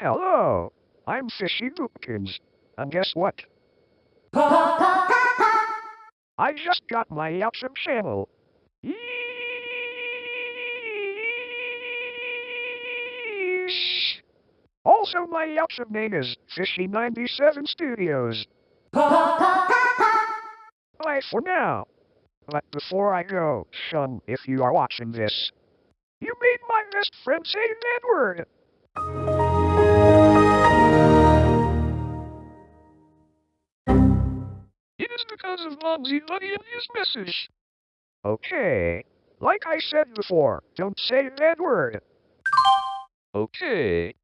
Hello, I'm Fishy Goopkins. And guess what? I just got my YouTube channel. Yeesh. Also, my YouTube name is Fishy97 Studios. Bye for now. But before I go, Shun, if you are watching this, you made my best friend say that word. Is because of Mumsy his message. Okay. Like I said before, don't say that word. Okay.